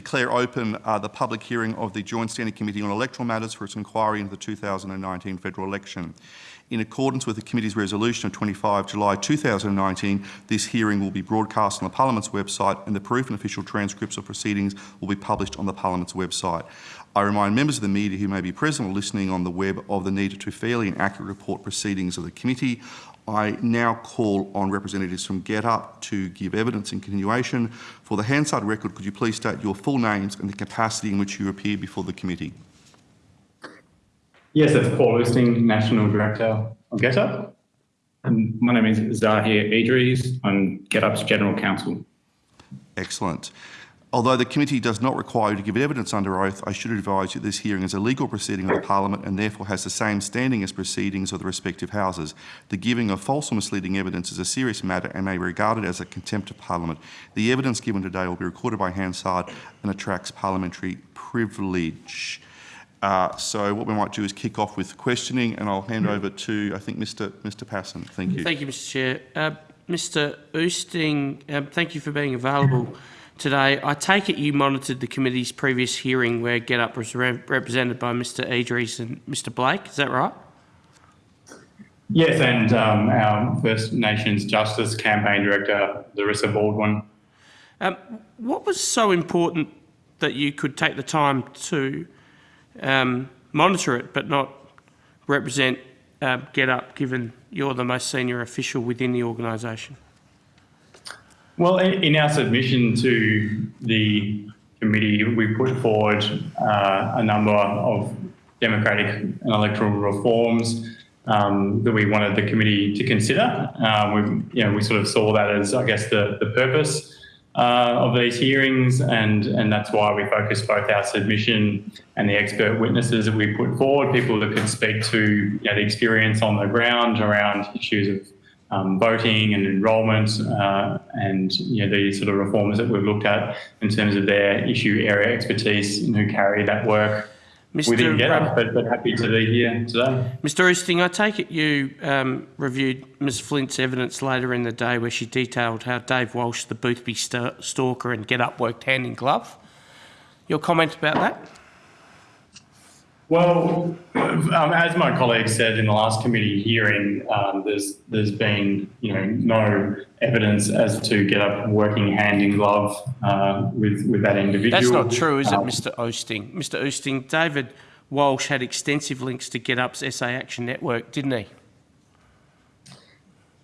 declare open uh, the public hearing of the Joint Standing Committee on Electoral Matters for its inquiry into the 2019 federal election. In accordance with the committee's resolution of 25 July 2019, this hearing will be broadcast on the Parliament's website and the proof and official transcripts of proceedings will be published on the Parliament's website. I remind members of the media who may be present or listening on the web of the need to fairly and accurately report proceedings of the committee. I now call on representatives from GetUp to give evidence in continuation. For the Hansard record, could you please state your full names and the capacity in which you appear before the committee? Yes, it's Paul Oosting, National Director of GetUp. And my name is Zahir Idris. I'm GetUp's General Counsel. Excellent. Although the committee does not require you to give evidence under oath, I should advise you that this hearing is a legal proceeding of the Parliament and therefore has the same standing as proceedings of the respective houses. The giving of false or misleading evidence is a serious matter and may be regarded as a contempt of Parliament. The evidence given today will be recorded by Hansard and attracts parliamentary privilege. Uh, so what we might do is kick off with questioning and I'll hand over to, I think, Mr Mr Pasin. Thank you. Thank you, Mr Chair. Uh, Mr Oosting, um, thank you for being available today. I take it you monitored the committee's previous hearing where GetUp was re represented by Mr Idris and Mr Blake, is that right? Yes, and um, our First Nations Justice Campaign Director, Larissa Baldwin. Um, what was so important that you could take the time to um, monitor it, but not represent uh, GetUp, given you're the most senior official within the organisation? Well, in our submission to the committee, we put forward uh, a number of democratic and electoral reforms um, that we wanted the committee to consider. Um, we, you know, we sort of saw that as, I guess, the, the purpose uh, of these hearings, and, and that's why we focused both our submission and the expert witnesses that we put forward, people that could speak to you know, the experience on the ground around issues of um, voting and enrolment uh, and you know, the sort of reforms that we've looked at in terms of their issue area expertise and who carry that work Mr. We didn't get it, but, but happy to be here today. Mr. Oosting, I take it you um, reviewed Ms Flint's evidence later in the day where she detailed how Dave Walsh, the Boothby st stalker and Get Up worked hand in glove. Your comment about that? Well, um, as my colleague said in the last committee hearing, um, there's there's been you know no evidence as to get up working hand in glove uh, with with that individual. That's not true, is it, um, Mr. Oosting? Mr. Oosting, David Walsh had extensive links to Get Up's SA Action Network, didn't he?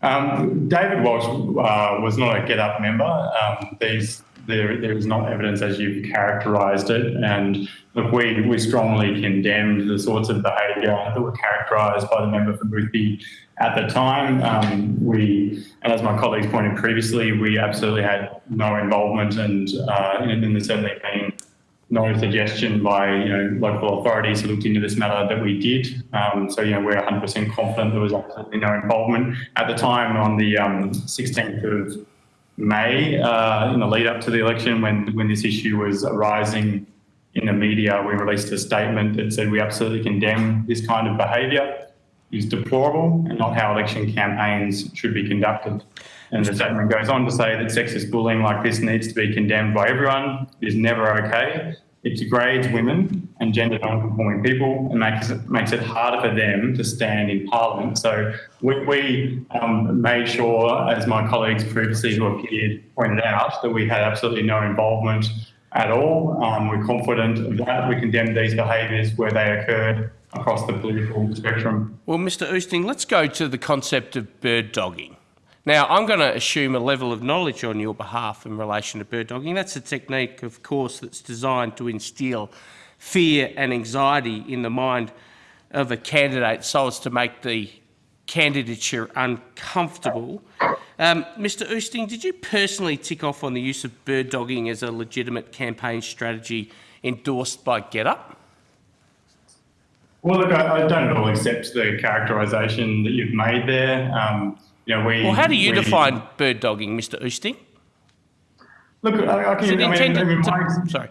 Um, David Walsh uh, was not a Get Up member. Um, these there, there is not evidence as you've characterised it. And look, we, we strongly condemned the sorts of behaviour that were characterised by the member for Boothby at the time. Um, we, and as my colleagues pointed previously, we absolutely had no involvement and, uh, and there's certainly been no suggestion by you know local authorities who looked into this matter that we did. Um, so you know we're 100% confident there was absolutely no involvement at the time on the um, 16th of May, uh, in the lead up to the election, when, when this issue was arising in the media, we released a statement that said we absolutely condemn this kind of behaviour. It's deplorable and not how election campaigns should be conducted. And the statement goes on to say that sexist bullying like this needs to be condemned by everyone. It is never okay. It degrades women and gender non-conforming people and makes it, makes it harder for them to stand in Parliament. So we, we um, made sure, as my colleagues previously who appeared pointed out, that we had absolutely no involvement at all. Um, we're confident of that. We condemn these behaviours where they occurred across the political spectrum. Well, Mr Oosting, let's go to the concept of bird dogging. Now, I'm going to assume a level of knowledge on your behalf in relation to bird dogging. That's a technique, of course, that's designed to instill fear and anxiety in the mind of a candidate so as to make the candidature uncomfortable. Um, Mr Oosting, did you personally tick off on the use of bird dogging as a legitimate campaign strategy endorsed by GetUp? Well, look, I, I don't at all accept the characterisation that you've made there. Um, you know, we, well, how do you we, define bird dogging, Mr. Oosting? Look, I, I can. I mean, in my, to, sorry.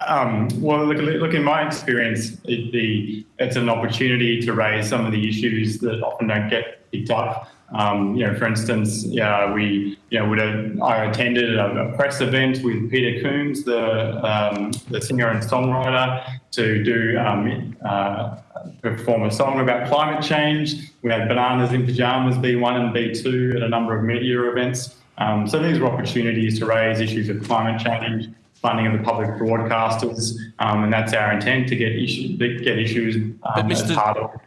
Um, well, look, look, in my experience, it, the, it's an opportunity to raise some of the issues that often don't get picked up Um, you know, for instance, yeah, we, you know, would have, I attended a, a press event with Peter Combe, the um, the singer and songwriter, to do um, uh, perform a song about climate change. We had Bananas in Pajamas B1 and B2 at a number of media events. Um, so these were opportunities to raise issues of climate change, funding of the public broadcasters, um, and that's our intent to get issues get issues um, But Mr.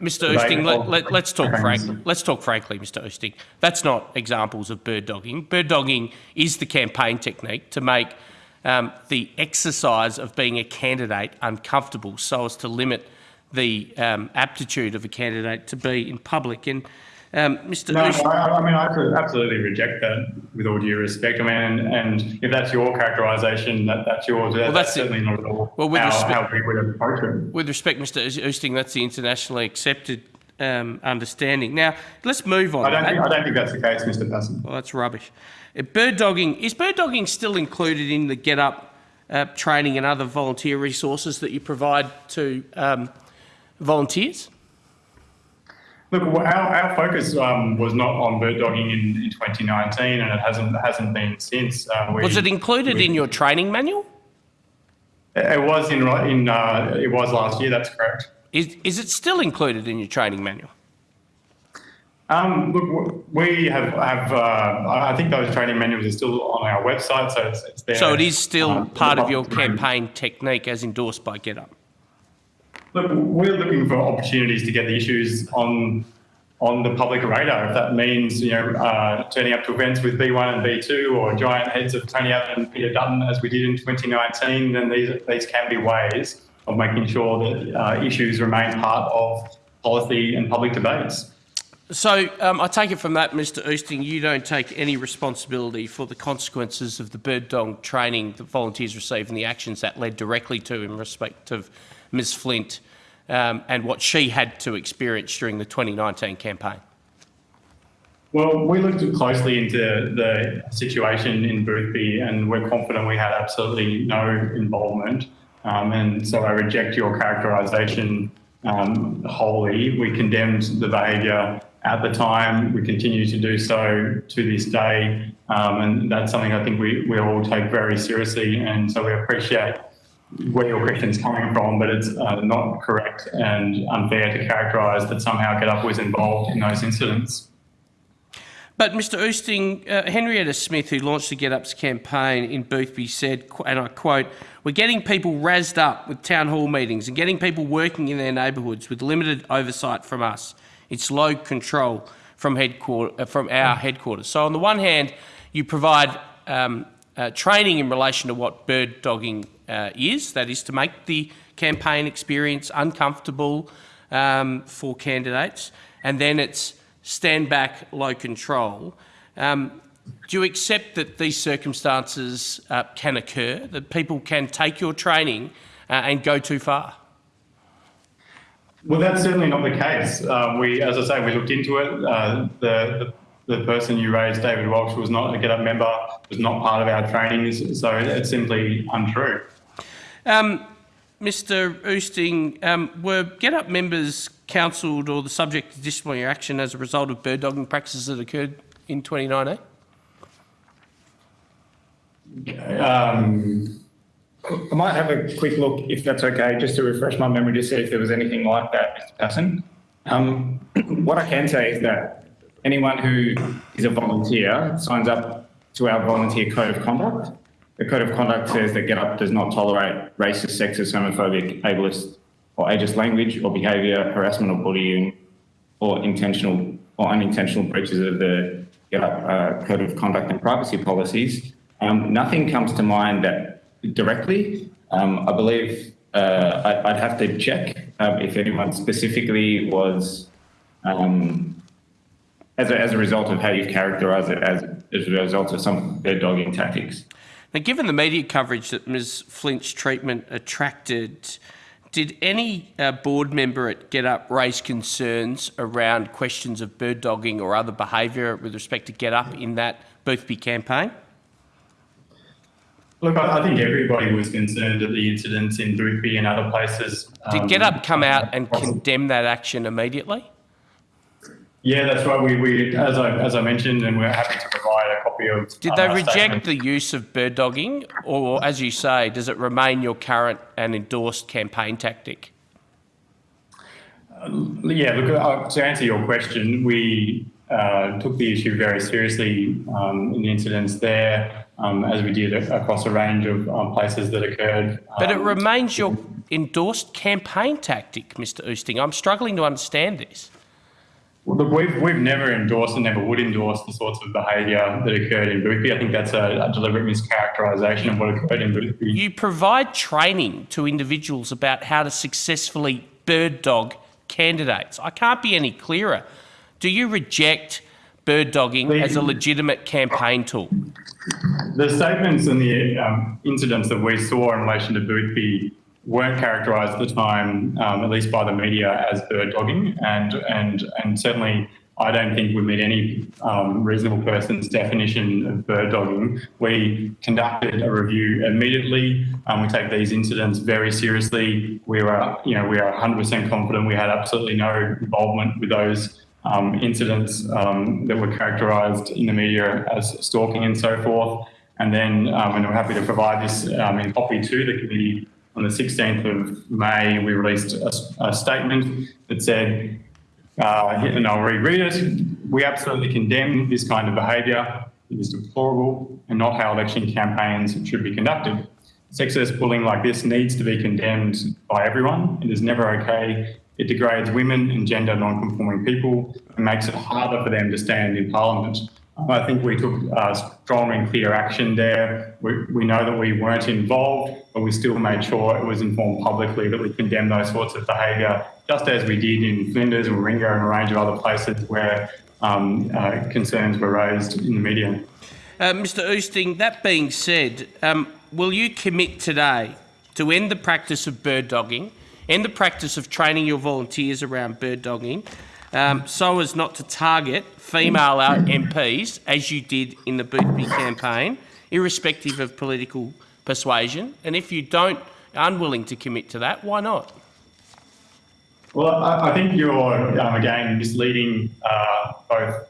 Mr. let, let's talk programs. frank, let's talk frankly, Mr. Oosting. That's not examples of bird dogging. Bird dogging is the campaign technique to make um, the exercise of being a candidate uncomfortable so as to limit the um, aptitude of a candidate to be in public. And um, Mr. No, I, I mean, I could absolutely reject that with all due respect. I mean, and, and if that's your characterisation, that, that's yours. That, that's that's certainly not at all Well, with how, respect- how we would approach it. with respect, Mr. Oosting, that's the internationally accepted um, understanding. Now, let's move on. I don't, think. I don't think that's the case, Mr. Pasin. Well, that's rubbish. Uh, bird dogging is bird dogging still included in the Get Up uh, training and other volunteer resources that you provide to um, volunteers? Look, our, our focus um, was not on bird dogging in, in 2019, and it hasn't hasn't been since. Uh, we, Was it included we- in your training manual? It was in in uh, it was last year. That's correct. Is, is it still included in your training manual? Um, look, we have have. Uh, I think those training manuals are still on our website, so it's, it's there. So it is still um, part of your for the public to read. campaign technique as endorsed by Get Up. Look, we're looking for opportunities to get the issues on on the public radar. If that means you know uh, turning up to events with B1 and B2 or giant heads of Tony Abbott and Peter Dutton as we did in 2019, then these these can be ways of making sure that uh, issues remain part of policy and public debates. So um, I take it from that, Mr. Oosting, you don't take any responsibility for the consequences of the bird dog training that volunteers received and the actions that led directly to in respect of Ms Flint um, and what she had to experience during the 2019 campaign. Well, we looked closely into the situation in Boothby and we're confident we had absolutely no involvement. Um, and so I reject your characterisation um, wholly. We condemned the behaviour at the time. We continue to do so to this day. Um, and that's something I think we, we all take very seriously. And so we appreciate where your question is coming from, but it's uh, not correct and unfair to characterise that somehow Get Up was involved in those incidents. But Mr Oosting, uh, Henrietta Smith, who launched the Get Ups campaign in Boothby, said, and I quote, We're getting people razzed up with town hall meetings and getting people working in their neighbourhoods with limited oversight from us. It's low control from, headquarter, uh, from our headquarters. So, on the one hand, you provide um, uh, training in relation to what bird dogging uh, is, that is to make the campaign experience uncomfortable um, for candidates, and then it's stand back, low control. Um, do you accept that these circumstances uh, can occur, that people can take your training uh, and go too far? Well, that's certainly not the case. Uh, we, as I say, we looked into it. Uh, the, the the person you raised, David Walsh, was not a Get Up member, was not part of our trainings, so it's simply untrue. Um, Mr Oosting, um, were Get Up members counselled or the subject of disciplinary action as a result of bird dogging practices that occurred in 2019? Um, I might have a quick look, if that's okay, just to refresh my memory to see if there was anything like that, Mr. Pasin. Um, what I can say is that anyone who is a volunteer signs up to our volunteer code of conduct. The code of conduct says that Get Up does not tolerate racist, sexist, homophobic, ableist, or ageist language or behaviour, harassment or bullying, or intentional or unintentional breaches of the Get Up uh, code of conduct and privacy policies. Um, nothing comes to mind that directly. Um, I believe uh, I, I'd have to check um, if anyone specifically was, um, as, a, as a result of how you've characterised it, as, as a result of some bird dogging tactics. Now, given the media coverage that Ms Flint's treatment attracted, did any uh, board member at Get Up raise concerns around questions of bird dogging or other behaviour with respect to Get Up in that Boothby campaign? look, I, I think everybody was concerned at the incidents in Boothby and other places. Did um, Get Up come out and condemn that action immediately? Yeah, that's right. We, we as I as I mentioned, and we're happy to provide a copy of. Did uh, they our reject statement. the use of bird dogging, or as you say, does it remain your current and endorsed campaign tactic? Yeah, look, uh, to answer your question, we uh, took the issue very seriously um, in the incidents there, um, as we did across a range of um, places that occurred. But it Um, remains your endorsed campaign tactic, Mr. Oosting. I'm struggling to understand this. Look, we've, we've never endorsed and never would endorse the sorts of behaviour that occurred in Boothby. I think that's a, a deliberate mischaracterisation of what occurred in Boothby. You provide training to individuals about how to successfully bird dog candidates. I can't be any clearer. Do you reject bird dogging as a legitimate campaign tool? The statements and the um, incidents that we saw in relation to Boothby weren't characterised at the time, um, at least by the media, as bird dogging, and and and certainly I don't think would meet any um, reasonable person's definition of bird dogging. We conducted a review immediately. Um, we take these incidents very seriously. We were, you know, we are 100% confident we had absolutely no involvement with those um, incidents um, that were characterised in the media as stalking and so forth. And then, um, and we're happy to provide this um, in copy to the committee. On the 16th of May, we released a, a statement that said, uh, and I'll reread it. We absolutely condemn this kind of behaviour. It is deplorable and not how election campaigns should be conducted. Sexist bullying like this needs to be condemned by everyone. It is never okay. It degrades women and gender non-conforming people and makes it harder for them to stand in Parliament. I think we took uh, strong and clear action there. We, we know that we weren't involved, but we still made sure it was informed publicly that we condemn those sorts of behaviour, just as we did in Flinders and Warringah and a range of other places where um, uh, concerns were raised in the media. Uh, Mr. Oosting, that being said, um, will you commit today to end the practice of bird dogging, end the practice of training your volunteers around bird dogging, um, so as not to target female MPs as you did in the Boothby campaign, irrespective of political persuasion? And if you don't, unwilling to commit to that, why not? Well, I, I think you're um, again misleading uh, both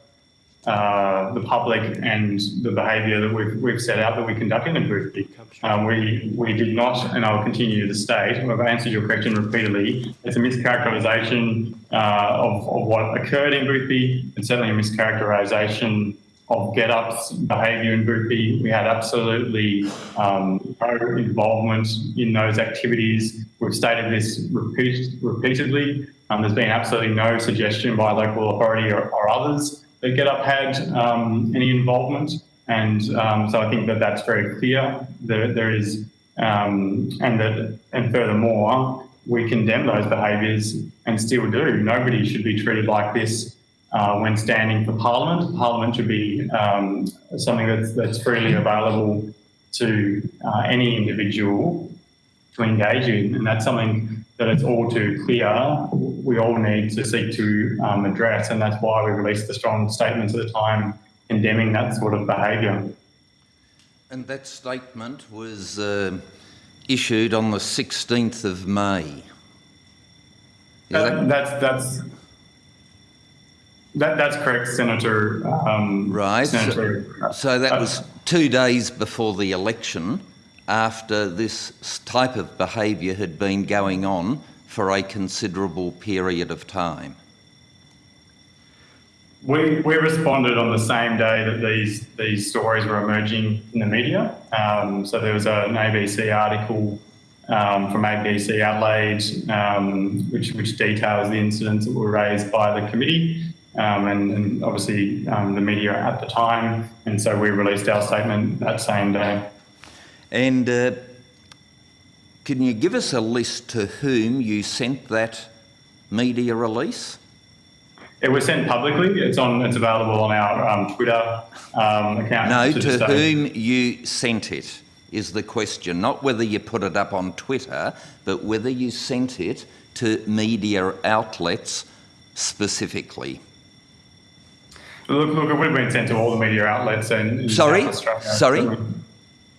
uh, the public and the behaviour that we've, we've set out that we conduct in Boothby. Um, we we did not, and I'll continue to state. I've answered your question repeatedly. It's a mischaracterisation uh, of, of what occurred in Boothby. and certainly a mischaracterisation of GetUp's behaviour in Boothby. We had absolutely um, no involvement in those activities. We've stated this repeat, repeatedly. Um, there's been absolutely no suggestion by local authority or, or others that GetUp had um, any involvement. And um, so I think that that's very clear. That there is, um, and that, and furthermore, we condemn those behaviours and still do. Nobody should be treated like this uh, when standing for Parliament. Parliament should be um, something that's, that's freely available to uh, any individual to engage in, and that's something that it's all too clear we all need to seek to um, address, and that's why we released the strong statements at the time condemning that sort of behaviour. And that statement was uh, issued on the 16th of May. That, that that's that's that, that's correct, Senator. Um, right? So, Senator. so that uh, was two days before the election, after this type of behaviour had been going on for a considerable period of time. We, we responded on the same day that these these stories were emerging in the media. Um, so there was an ABC article um, from ABC Adelaide, um, which which details the incidents that were raised by the committee, um, and, and obviously um, the media at the time. And so we released our statement that same day. And uh, can you give us a list to whom you sent that media release? It was sent publicly. It's on. It's available on our um, Twitter um, account. No, the to whom you sent it is the question. Not whether you put it up on Twitter, but whether you sent it to media outlets specifically. Look, look, it would have been sent to all the media outlets and. Sorry? Sorry?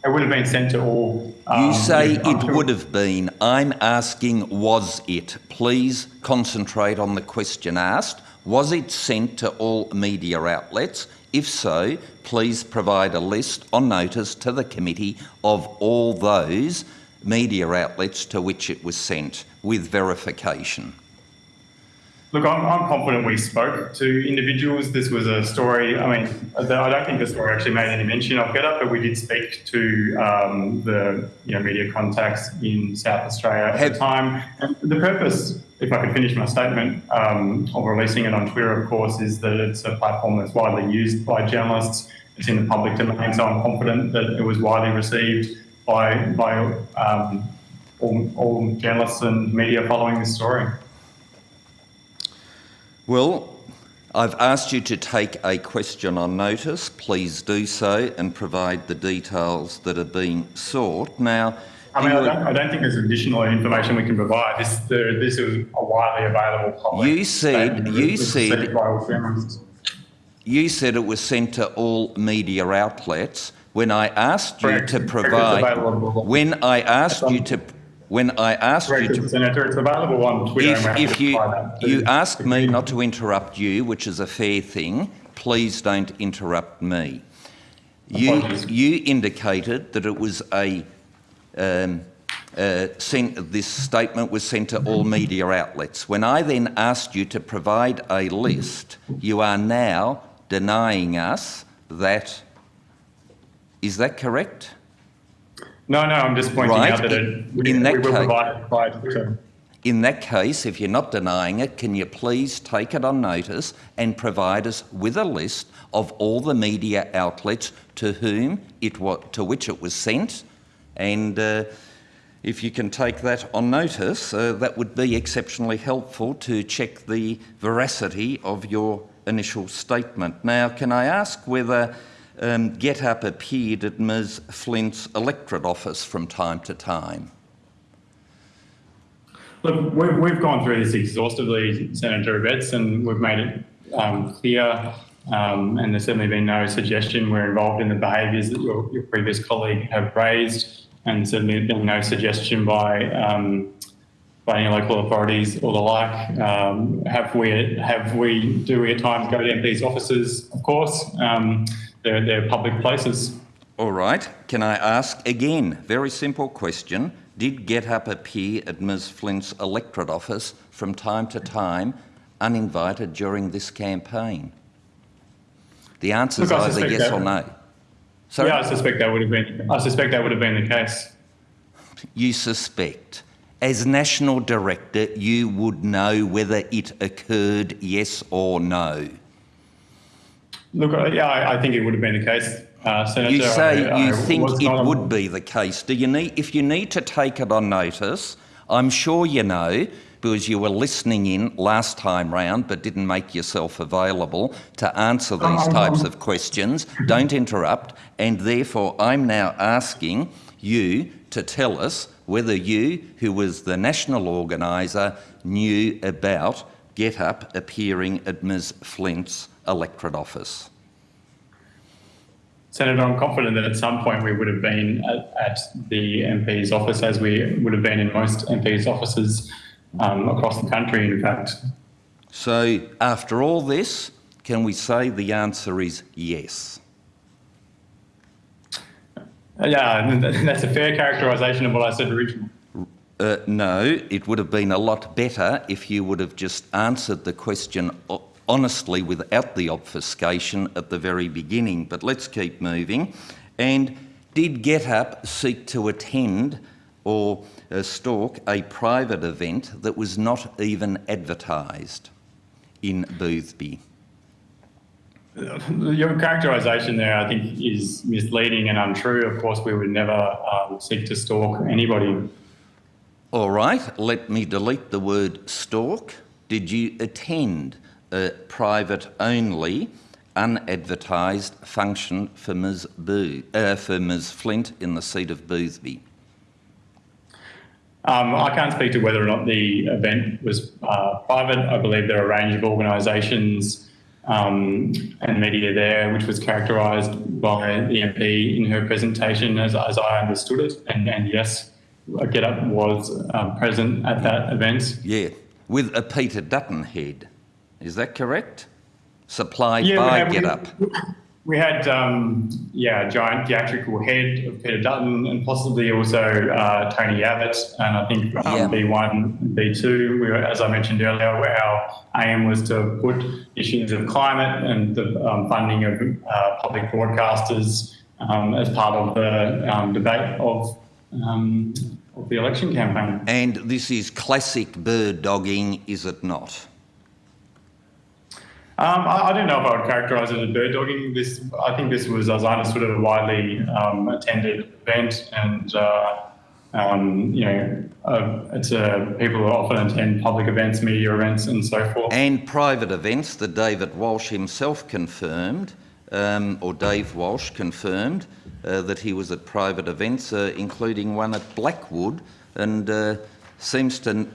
It would have been sent to all. You um, say I'm it would have been. I'm asking, was it? Please concentrate on the question asked. Was it sent to all media outlets? If so, please provide a list on notice to the committee of all those media outlets to which it was sent with verification. Look, I'm, I'm confident we spoke to individuals. This was a story. I mean, I don't think the story actually made any mention of GetUp, but we did speak to um, the you know, media contacts in South Australia at the time. And the purpose, if I could finish my statement, um, of releasing it on Twitter, of course, is that it's a platform that's widely used by journalists. It's in the public domain, so I'm confident that it was widely received by by um, all, all journalists and media following this story. Well, I've asked you to take a question on notice. Please do so and provide the details that are being sought. Now, I mean, I don't, I don't think there's additional information we can provide. This, there, this is a widely available public. You said- you said- received by all journalists. You said it was sent to all media outlets. When I asked you to provide, when I asked you to, when I asked you to, Senator. It's available on Twitter. if, and we're happy if you, that you asked me not to interrupt you, which is a fair thing, please don't interrupt me. You, you indicated that it was a, um, uh, sent, this statement was sent to all media outlets. When I then asked you to provide a list, you are now denying us that. Is that correct? No, no, I'm just pointing Right, out that in- it, we, in that we will case- provide In that case, if you're not denying it, can you please take it on notice and provide us with a list of all the media outlets to whom it wa- to which it was sent? And uh, if you can take that on notice, uh, that would be exceptionally helpful to check the veracity of your initial statement. Now, can I ask whether um, GetUp appeared at Ms Flint's electorate office from time to time? Look, we've, we've gone through this exhaustively, Senator Abetz, and we've made it um, clear. Um, and there's certainly been no suggestion we're involved in the behaviours that your, your previous colleague have raised, and certainly been no suggestion by um, by any local authorities or the like. Um, have we? Have we? Do we at times go to MPs' offices? Of course, um, they're, they're public places. All right. Can I ask again? Very simple question. Did GetUp appear at Ms Flint's electorate office from time to time, uninvited during this campaign? The answer is either yes or no. Sorry, Yeah, I suspect that would have been. I suspect that would have been the case. you suspect. As National Director, you would know whether it occurred, yes or no. Look, uh, yeah, I, I think it would have been the case, uh, Senator. You say I- you I think it would be the case. Do you need, if you need to take it on notice, I'm sure you know, because you were listening in last time round but didn't make yourself available to answer these Um, types of questions. Don't interrupt. And therefore, I'm now asking you to tell us whether you, who was the national organiser, knew about GetUp appearing at Ms Flint's electorate office. Senator, I'm confident that at some point we would have been at, at the MP's office, as we would have been in most MP's offices um, across the country, in fact. So, after all this, can we say the answer is yes? Uh, Yeah, that's a fair characterisation of what I said originally. Uh, no, it would have been a lot better if you would have just answered the question honestly without the obfuscation at the very beginning. But let's keep moving. And did GetUp seek to attend or uh, stalk a private event that was not even advertised in Boothby? Your characterisation there, I think, is misleading and untrue. Of course, we would never um, seek to stalk anybody. All right, let me delete the word stalk. Did you attend a private only, unadvertised function for Ms. Boo, uh, for Ms. Flint in the seat of Boothby? Um, I can't speak to whether or not the event was uh, private. I believe there are a range of organisations um, and media there, which was characterised by the MP in her presentation as, as I understood it. And, and yes, GetUp was um, present at that event. Yeah, with a Peter Dutton head. Is that correct? Supply Yeah, by had- we- GetUp. We had, um, yeah, a giant theatrical head of Peter Dutton and possibly also uh, Tony Abbott. And I think um, Yeah. B1, B2, we were, as I mentioned earlier, our aim was to put issues of climate and the um, funding of uh, public broadcasters um, as part of the um, debate of, um, of the election campaign. And this is classic bird dogging, is it not? Um, I, I don't know if I would characterise it as bird dogging. This, I think this was, as I understood it, a widely um, attended event, and uh, um, you know, uh, it's a people often attend public events, media events, and so forth. And private events that David Walsh himself confirmed, um, or Dave Walsh confirmed, uh, that he was at private events, uh, including one at Blackwood, and uh, seems to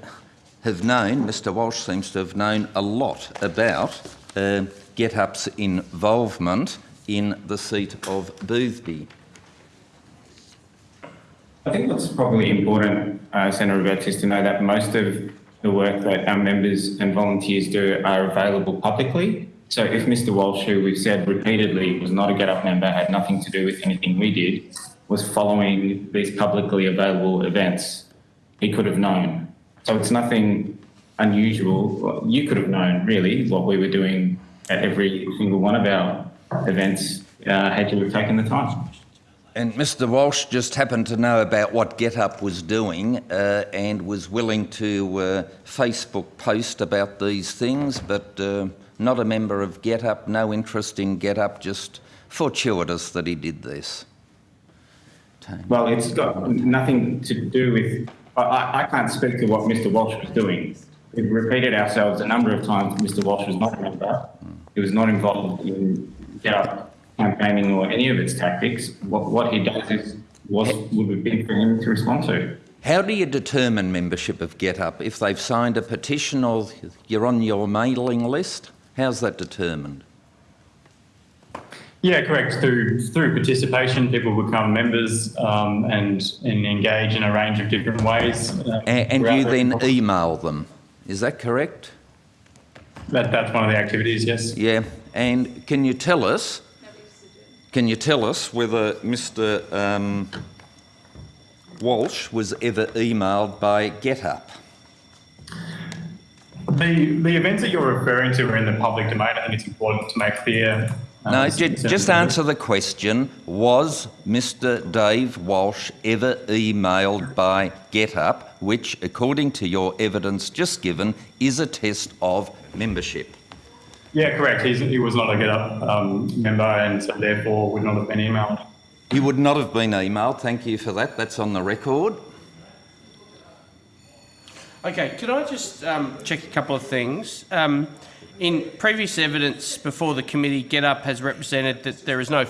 have known, Mr Walsh seems to have known a lot about uh, GetUp's involvement in the seat of Boothby. I think what's probably important, uh, Senator Roberts, to know that most of the work that our members and volunteers do are available publicly. So if Mr Walsh, who we've said repeatedly was not a Get Up member, had nothing to do with anything we did, was following these publicly available events, he could have known. So it's nothing unusual. Well, You could have known, really, what we were doing at every single one of our events uh, had you have taken the time. And Mr Walsh just happened to know about what GetUp was doing uh, and was willing to uh, Facebook post about these things, but uh, not a member of GetUp, no interest in GetUp, just fortuitous that he did this. Well, it's got nothing to do with, I- I, I can't speak to what Mr Walsh was doing. We've repeated ourselves a number of times, Mr Walsh was not a member. He was not involved in Get Up campaigning or any of its tactics. What, what he does is, what would have been for him to respond to. How do you determine membership of GetUp? If they've signed a petition or you're on your mailing list, how's that determined? Yeah, correct. Through through participation, people become members um, and and engage in a range of different ways. uh, A- and you the- then email them, is that correct? That, that's one of the activities. Yes. Yeah, and can you tell us, can you tell us whether Mr um, Walsh was ever emailed by GetUp? The the events that you're referring to are in the public domain. I think it's important to make clear. No, s- just answer the question. Was Mr Dave Walsh ever emailed by GetUp, which, according to your evidence just given, is a test of membership? Yeah, correct. He's, he was not a GetUp um, member, and so therefore would not have been emailed. He would not have been emailed. Thank you for that. That's on the record. Okay, could I just um, check a couple of things? Um, in previous evidence before the committee, GetUp has represented that there is no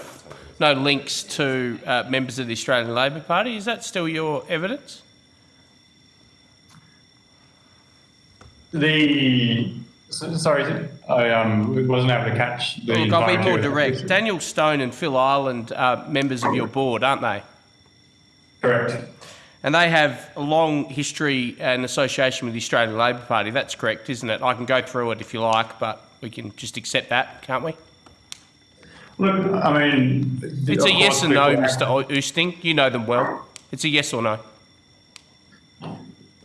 no links to uh, members of the Australian Labor Party. Is that still your evidence? The sorry, I um, wasn't able to catch the. Look, I'll be more direct. Daniel Stone and Phil Ireland are members of your board, aren't they? Correct. And they have a long history and association with the Australian Labor Party. That's correct, isn't it? I can go through it if you like, but we can just accept that, can't we? Look, I mean, It's a yes or no, Mr. Oosting. You know them well. It's a yes or no.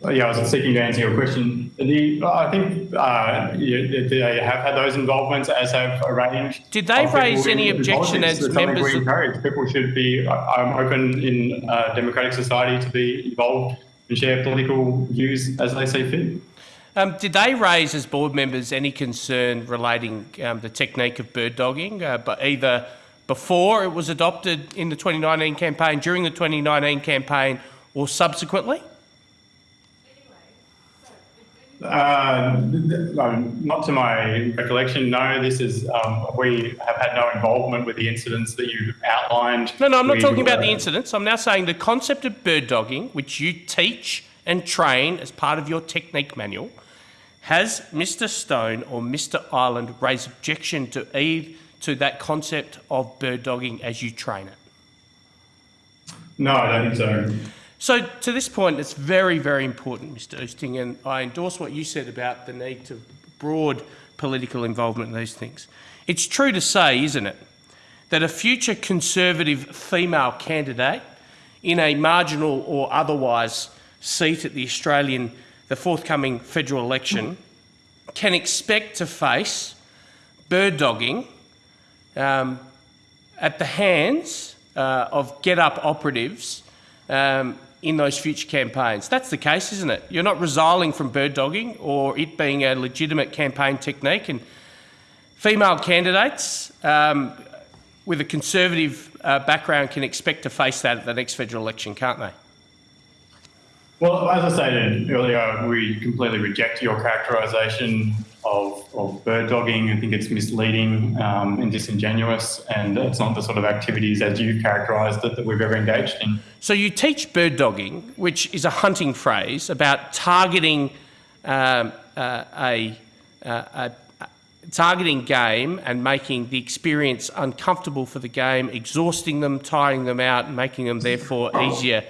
Uh, Yeah, I was seeking to answer your question. The, I think uh, you, they have had those involvements as have arranged. Did they raise any objection as members We encourage people should be um, open in uh, democratic society to be involved and share political views as they see fit. Um, did they raise, as board members, any concern relating um, the technique of bird dogging, uh, but either before it was adopted in the 2019 campaign, during the 2019 campaign, or subsequently? Uh, not to my recollection, no. This is um, we have had no involvement with the incidents that you outlined. No, no, I'm not We, talking about uh, the incidents. I'm now saying the concept of bird dogging, which you teach and train as part of your technique manual. Has Mr. Stone or Mr. Ireland raised objection to Eve to that concept of bird dogging as you train it? No, I don't think so. So to this point, it's very, very important, Mr. Oosting, and I endorse what you said about the need to broad political involvement in these things. It's true to say, isn't it, that a future Conservative female candidate in a marginal or otherwise seat at the Australian, the forthcoming federal election, can expect to face bird dogging um, at the hands uh, of get up operatives um, in those future campaigns. That's the case, isn't it? You're not resiling from bird dogging or it being a legitimate campaign technique. And female candidates um, with a conservative uh, background can expect to face that at the next federal election, can't they? Well, as I stated earlier, we completely reject your characterisation of, of bird dogging. I think it's misleading um, and disingenuous, and it's not the sort of activities as you've characterised it that we've ever engaged in. So you teach bird dogging, which is a hunting phrase about targeting um, uh, a, uh, a, a targeting game and making the experience uncomfortable for the game, exhausting them, tiring them out, making them therefore easier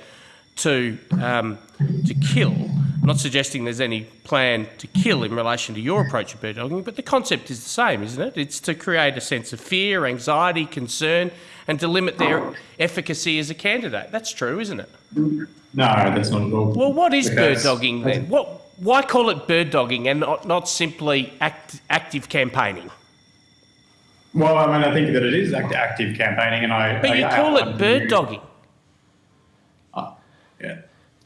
to um, to kill. I'm not suggesting there's any plan to kill in relation to your approach of bird dogging, but the concept is the same, isn't it? It's to create a sense of fear, anxiety, concern, and to limit their efficacy as a candidate. That's true, isn't it? No, that's not at all. Well, what is bird dogging then? What? Why call it bird dogging and not, not simply act, active campaigning? Well, I mean, I think that it is act- active campaigning, and I. But I you call it outlined bird dogging.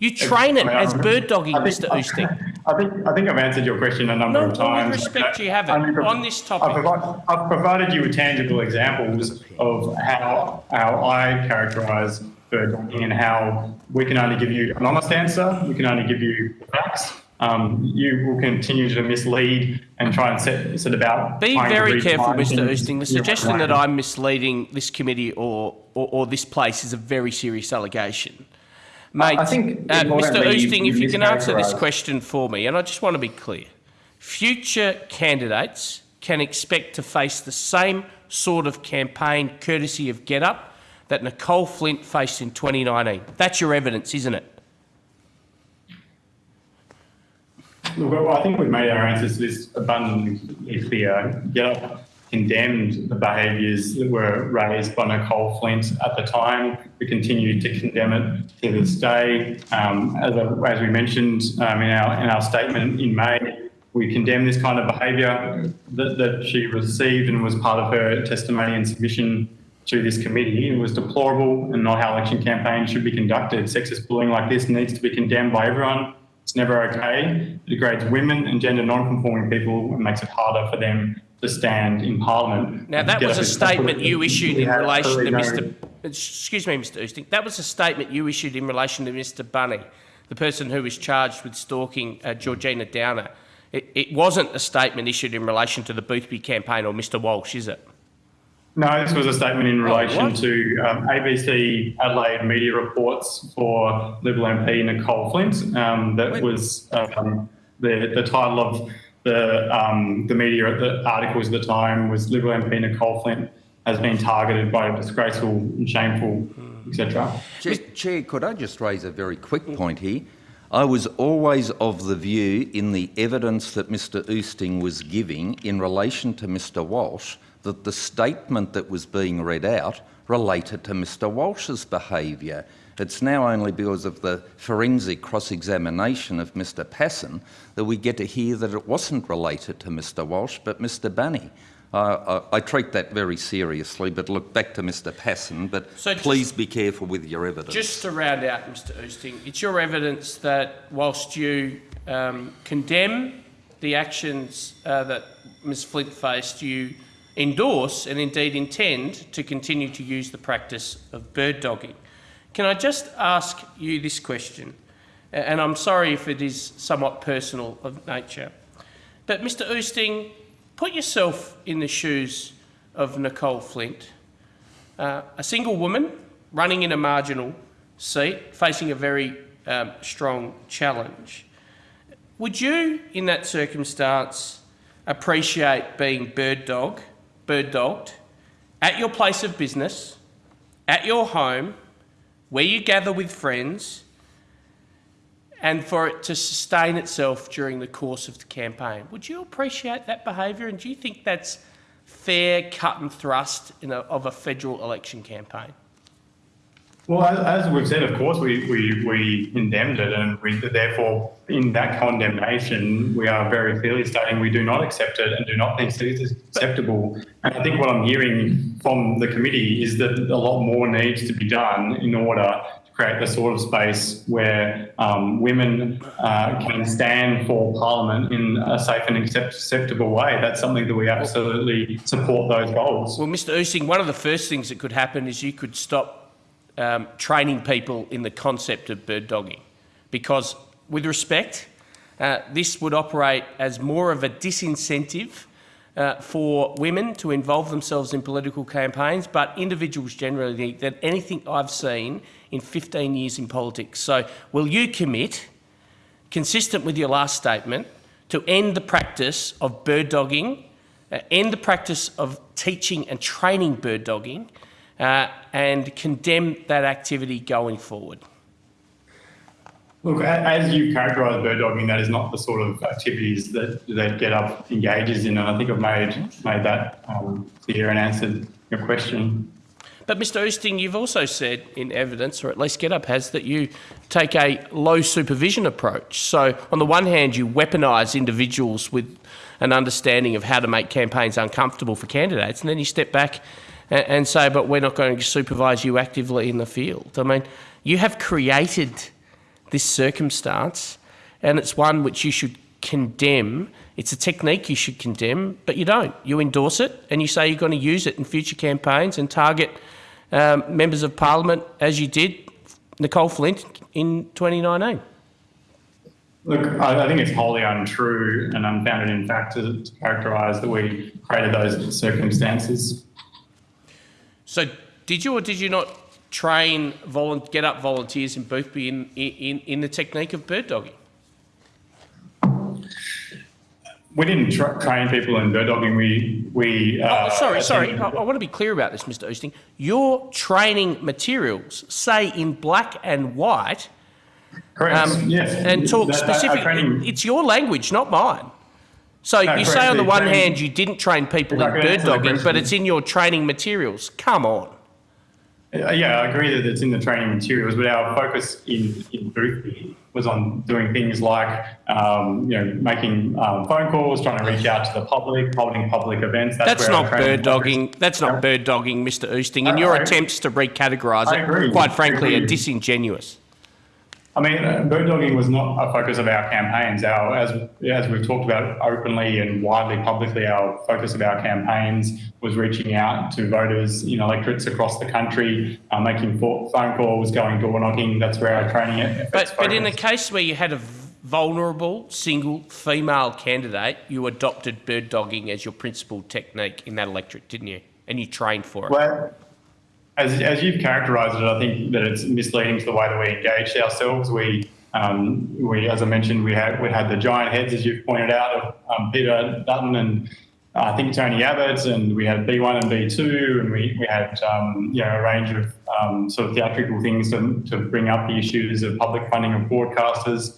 You train it as bird dogging, I think- Mr. Oosting. I think I think I've answered your question a number No, of with times. respect, you haven't. Pro- On this topic. I've, provi- I've provided you with tangible examples of how how I characterise bird dogging and how we can only give you an honest answer. We can only give you facts. Um, you will continue to mislead and try and set, set about. Be very careful, Mr. Oosting. The suggestion that. I'm misleading this committee or, or, or this place is a very serious allegation. Mate, I think uh, Mr. Oosting, if you you can answer this question for me, and I just want to be clear. Future candidates can expect to face the same sort of campaign courtesy of get up that Nicole Flint faced in 2019. That's your evidence, isn't it? Look, well, I think we've made our answers to this abundantly clear. GetUp condemned the behaviours that were raised by Nicole Flint at the time. We continue to condemn it to this day. Um, as, as we mentioned um, in, our, in our statement in May, we condemn this kind of behaviour that, that she received and was part of her testimony and submission to this committee. It was deplorable and not how election campaigns should be conducted. Sexist bullying like this needs to be condemned by everyone. It's never okay. It degrades women and gender non-conforming people and makes it harder for them to stand in Parliament. Now, that was a statement you issued in relation to Mr. Excuse me, Mr. Oosting. That was a statement you issued in relation to Mr. Bunny, the person who was charged with stalking uh, Georgina Downer. It, it wasn't a statement issued in relation to the Boothby campaign or Mr. Walsh, is it? No, this was a statement in relation Oh, to um, ABC Adelaide media reports for Liberal MP Nicole Flint. Um, that was um, the the title of the um, the media the articles at the time was Liberal MP Nicole Flint has been targeted by a disgraceful and shameful, etc. Chair, Chair, could I just raise a very quick point here? I was always of the view, in the evidence that Mr Oosting was giving in relation to Mr Walsh, that the statement that was being read out related to Mr Walsh's behaviour. It's now only because of the forensic cross-examination of Mr Pasin that we get to hear that it wasn't related to Mr Walsh but Mr Bunny. Uh, I, I treat that very seriously, but look back to Mr Pasin, but So just- please be careful with your evidence. Just to round out, Mr. Oosting, it's your evidence that whilst you um, condemn the actions uh, that Ms Flint faced, you endorse and indeed intend to continue to use the practice of bird dogging. Can I just ask you this question? And I'm sorry if it is somewhat personal of nature. But Mr Oosting, put yourself in the shoes of Nicole Flint uh, a single woman running in a marginal seat, facing a very um, strong challenge. Would you, in that circumstance, appreciate being bird dog, bird dogged, at your place of business, at your home, where you gather with friends, and for it to sustain itself during the course of the campaign. Would you appreciate that behaviour and do you think that's fair cut and thrust a, of a federal election campaign? Well, as, we've said, of course, we, we, we condemned it, and we, therefore, in that condemnation, we are very clearly stating we do not accept it and do not think it is acceptable. And I think what I'm hearing from the committee is that a lot more needs to be done in order to create the sort of space where um, women uh, can stand for Parliament in a safe and accept- acceptable way. That's something that we absolutely support those goals. Well, Mr Oosting, one of the first things that could happen is you could stop um, training people in the concept of bird dogging. Because, with respect, uh, this would operate as more of a disincentive uh, for women to involve themselves in political campaigns, but individuals generally than anything I've seen in 15 years in politics. So, will you commit, consistent with your last statement, to end the practice of bird dogging, uh, end the practice of teaching and training bird dogging, uh, and condemn that activity going forward. Look, as you characterised bird dogging, that is not the sort of activities that that Get Up engages in, and I think I've made made that um, clear and answered your question. But Mr Oosting, you've also said in evidence, or at least GetUp has, that you take a low supervision approach. So on the one hand, you weaponise individuals with an understanding of how to make campaigns uncomfortable for candidates, and then you step back and, and say, but we're not going to supervise you actively in the field. I mean, you have created this circumstance, and it's one which you should condemn. It's a technique you should condemn, but you don't. You endorse it, and you say you're going to use it in future campaigns and target um, members of parliament as you did Nicolle Flint in 2019. Look, I, I think it's wholly untrue and unfounded in fact to, to characterise that we created those circumstances. So, did you or did you not train get up volunteers in Boothby in, in, in the technique of bird dogging? We didn't tra- train people in bird dogging. We we. Uh, Oh, sorry, sorry. I, I want to be clear about this, Mr. Oosting. Your training materials say in black and white Correct. um, yes. and talk That- that- specifically. training- It's your language, not mine. So No, you say on the one hand you didn't train people in bird dogging, but it's in your training materials. Come on. Yeah, I agree that it's in the training materials, but our focus in, in Boothby was on doing things like, um, you know, making um, phone calls, trying to reach out to the public, holding public events. That's where our not bird focus- dogging. That's not bird dogging, Mr. Oosting. And I- your I- attempts to recategorise it, quite frankly, are disingenuous. I mean, uh, bird dogging was not a focus of our campaigns. Our, as, as we've talked about openly and widely publicly, our focus of our campaigns was reaching out to voters in electorates across the country, uh, making phone calls, going door knocking. That's where our training efforts But, but in the case where you had a vulnerable single female candidate, you adopted bird dogging as your principal technique in that electorate, didn't you? And you trained for it. Well, as, as you've characterised it, I think that it's misleading to the way that we engaged ourselves. We, um, we as I mentioned, we had we had the giant heads, as you've pointed out, of um, Peter Dutton and uh, I think Tony Abbott, and we had B1 and B2, and we, we had um, you know a range of um, sort of theatrical things to, to bring up the issues of public funding of broadcasters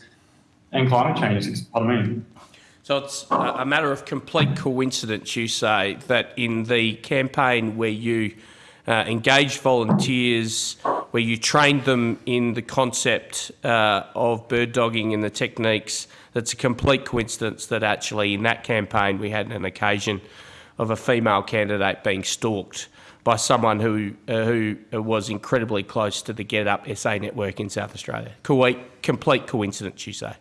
and climate change. Pardon me. So it's a matter of complete coincidence, you say, that in the campaign where you uh, engaged volunteers, where you trained them in the concept uh, of bird dogging and the techniques, that's a complete coincidence that actually in that campaign we had an occasion of a female candidate being stalked by someone who uh, who was incredibly close to the Get Up SA network in South Australia. Co- complete coincidence, you say?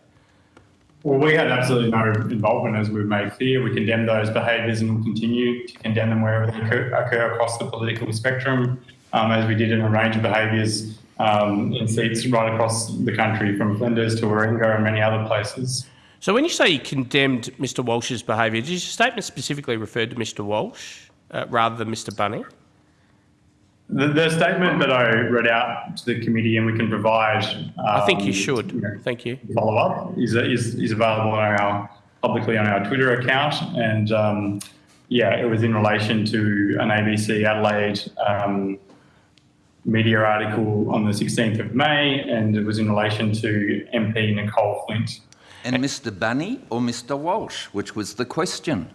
Well, we had absolutely no involvement, as we've made clear. We condemn those behaviours and will continue to condemn them wherever they occur, across the political spectrum, um, as we did in a range of behaviours um, in seats right across the country, from Flinders to Warringah and many other places. So when you say you condemned Mr Walsh's behaviour, did your statement specifically refer to Mr Walsh uh, rather than Mr Bunning? The, the statement that I read out to the committee, and we can provide. Um, I think you should. know, Thank you. follow up is, is, is available on our publicly on our Twitter account. And um, yeah, it was in relation to an ABC Adelaide um, media article on the 16th of May, and it was in relation to MP Nicolle Flint. And Mr Bunny or Mr Walsh, which was the question?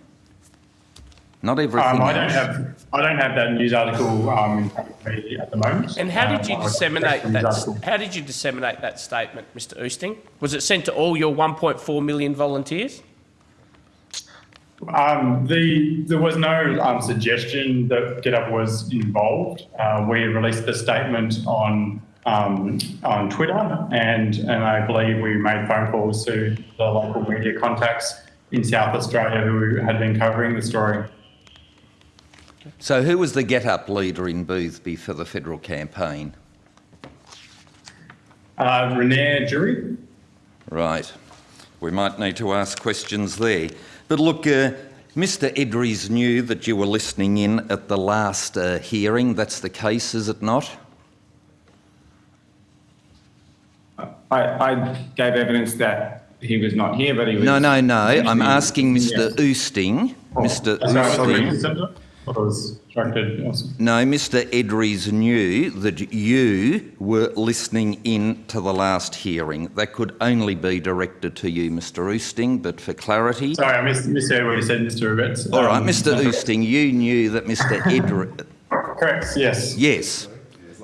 Not everything Um, I don't else. have I don't have that news article um, in front of me at the moment. And how did you Um, disseminate that? article. How did you disseminate that statement, Mr. Oosting? Was it sent to all your 1.4 million volunteers? Um, the, there was no um, suggestion that GetUp was involved. Uh, we released the statement on um, on Twitter, and and I believe we made phone calls to the local media contacts in South Australia who had been covering the story. So, who was the get up leader in Boothby for the federal campaign? Uh, Renair Jury. Right. We might need to ask questions there. But look, uh, Mr Edries knew that you were listening in at the last uh, hearing. That's the case, is it not? I, I gave evidence that he was not here, but he was. No, no, no. I'm asking Mr Oosting. Mr Sorry, I thought we Oosting. Consented. I thought it was directed. also. No, Mr Edries knew that you were listening in to the last hearing. That could only be directed to you, Mr Oosting, but for clarity. Sorry, I missed, misheard what you said, Mr. Abetz. All right, Um, Mr Oosting, you knew that Mr Edries. Correct, yes. Yes.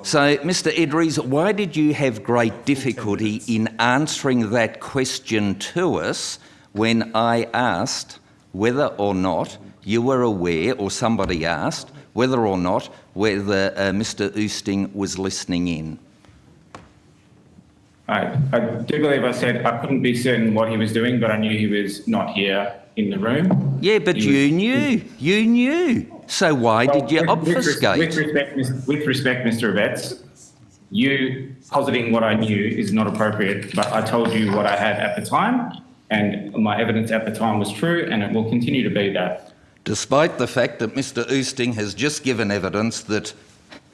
So, Mr Edries, why did you have great difficulty in answering that question to us when I asked whether or not you were aware, or somebody asked, whether or not whether uh, Mr Oosting was listening in? I, I do believe I said I couldn't be certain what he was doing, but I knew he was not here in the room. Yeah, but He you was- knew. You knew. So why did you with obfuscate? With respect, with respect, Mr. Abetz, you positing what I knew is not appropriate, but I told you what I had at the time, and my evidence at the time was true, and it will continue to be that. Despite the fact that Mr Oosting has just given evidence that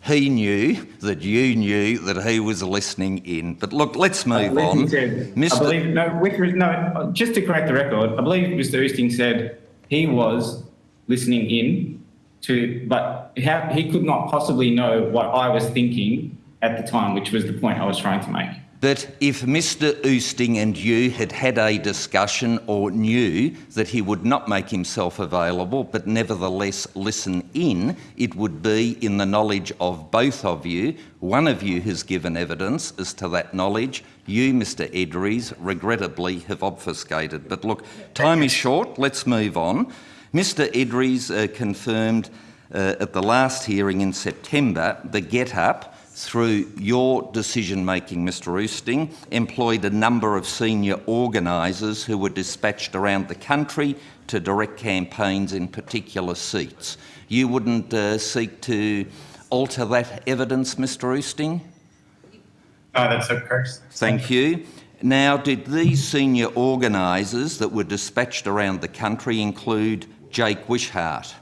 he knew, that you knew, that he was listening in. But look, let's move on. said- I Mr. believe, no, no, just to correct the record, I believe Mr. Oosting said he was listening in to, but how, he could not possibly know what I was thinking at the time, which was the point I was trying to make. But if Mr Oosting and you had had a discussion or knew that he would not make himself available but nevertheless listen in, it would be in the knowledge of both of you. One of you has given evidence as to that knowledge. You, Mr Edries, regrettably have obfuscated. But look, time is short. Let's move on. Mr Edries uh, confirmed uh, at the last hearing in September the Get Up through your decision making, Mr. Oosting, employed a number of senior organisers who were dispatched around the country to direct campaigns in particular seats. You wouldn't uh, seek to alter that evidence, Mr. Oosting? No, that's correct. Thank you. Now, did these senior organisers that were dispatched around the country include Jake Wishart?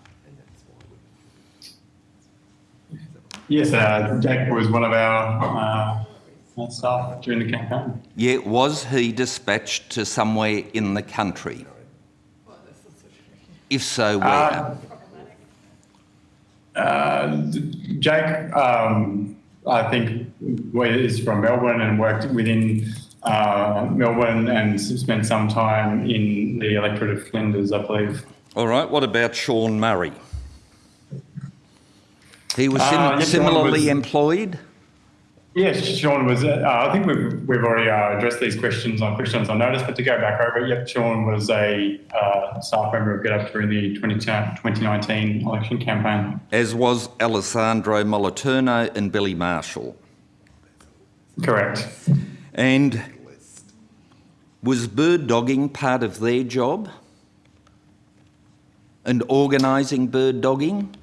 Yes, uh, Jack was one of our uh, staff during the campaign. Yeah, was he dispatched to somewhere in the country? If so, where? Uh, Jake, um, I think, is from Melbourne and worked within uh, Melbourne and spent some time in the electorate of Flinders, I believe. All right, what about Sean Murray? He was sim- Uh, yes, similarly was- employed? Yes, Sean was. Uh, I think we've we've already uh, addressed these questions on questions on notice, but to go back over it, yep, Sean was a uh, staff member of GetUp during the 20, 2019 election campaign. As was Alessandro Moliterno and Billy Marshall. Correct. And was bird dogging part of their job? And organising bird dogging?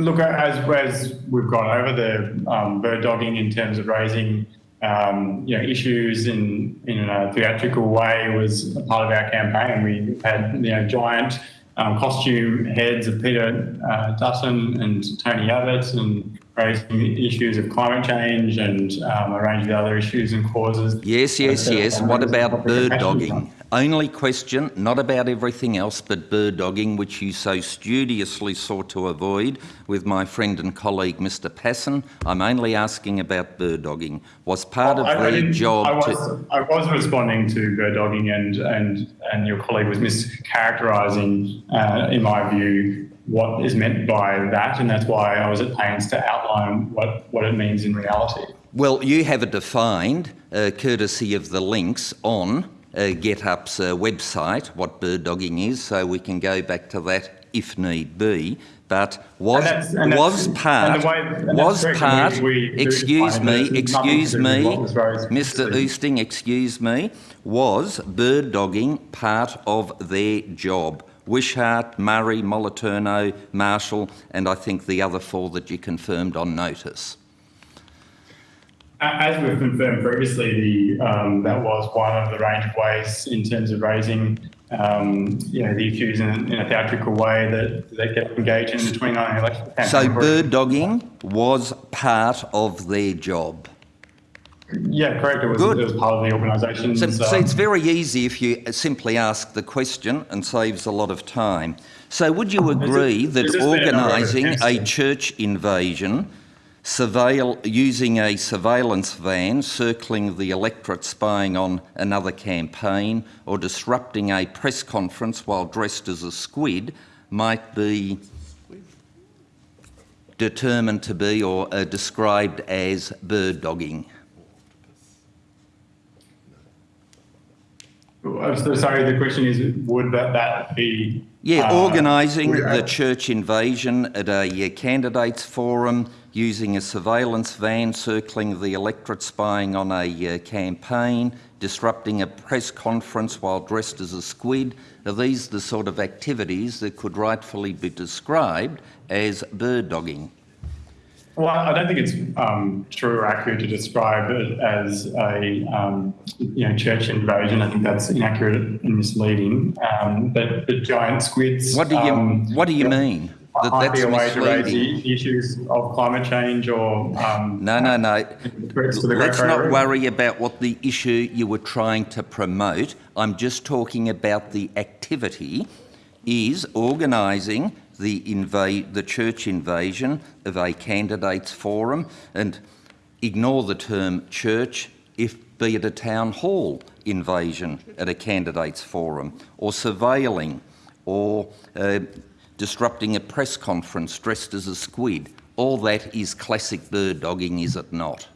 Look, as, as we've gone over the um, bird dogging in terms of raising um, you know, issues in, in a theatrical way was a part of our campaign. We had you know, giant um, costume heads of Peter uh, Dutton and Tony Abbott and raising issues of climate change and um, a range of other issues and causes. Yes, yes, Uh, yes. What about bird dogging? Only question, not about everything else, but bird dogging, which you so studiously sought to avoid with my friend and colleague Mr. Pasin. I'm only asking about bird dogging. Was part I- I of the didn't- job I to. was, I was responding to bird dogging and, and, and your colleague was mischaracterising, uh, in my view, what is meant by that. And that's why I was at pains to outline what, what it means in reality. Well, you have it defined, uh, courtesy of the links on uh, GetUp's uh, website, what bird dogging is, so we can go back to that if need be. But was that's- and that's- was and part the way- and was part? we- we excuse me, but it's nothing to excuse me, what was raised Mr. Oosting, excuse me. Was bird dogging part of their job? Wishart, Murray, Moliterno, Marshall, and I think the other four that you confirmed on notice. As we've confirmed previously, the, um, that was one of the range of ways in terms of raising, um, you know, the issues in, in a theatrical way that, they get engaged in the 2019 election campaign. So bird dogging was part of their job. Yeah, correct. It was, Good. it was part of the organisation. So, so um, it's very easy if you simply ask the question and saves a lot of time. So would you agree that there's just been a number of organising a church invasion, surveil, using a surveillance van, circling the electorate spying on another campaign, or disrupting a press conference while dressed as a squid might be determined to be or uh, described as bird dogging? I'm so sorry, the question is, would that, that be? Yeah, uh, organising the church invasion at a candidates forum, using a surveillance van, circling the electorate, spying on a uh, campaign, disrupting a press conference while dressed as a squid. Are these the sort of activities that could rightfully be described as bird dogging? Well, I don't think it's um, true or accurate to describe it as a um, you know church invasion. I think that's inaccurate and misleading. Um, but the giant squids. What do you um, What do you mean that might be a way to raise the issues of climate change or um, No, no, no. threats to the Great Let's not worry about what the issue you were trying to promote. I'm just talking about the activity is organising the the church invasion of a candidates forum and ignore the term church if be it a town hall invasion at a candidates forum or surveilling or uh, disrupting a press conference dressed as a squid. All that is classic bird dogging, is it not?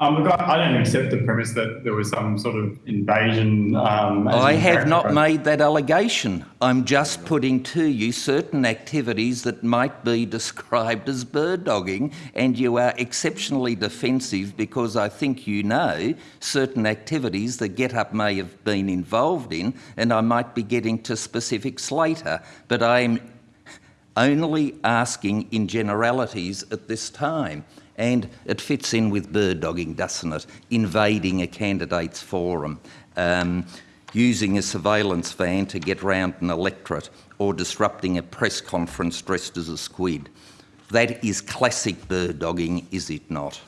Um, look, I, I don't accept the premise that there was some sort of invasion. Um, I have not made that allegation. I'm just putting to you certain activities that might be described as bird dogging, and you are exceptionally defensive because I think you know certain activities that GetUp may have been involved in, and I might be getting to specifics later. But I'm only asking in generalities at this time. And it fits in with bird dogging, doesn't it? Invading a candidate's forum, um, using a surveillance van to get round an electorate, or disrupting a press conference dressed as a squid. That is classic bird dogging, is it not?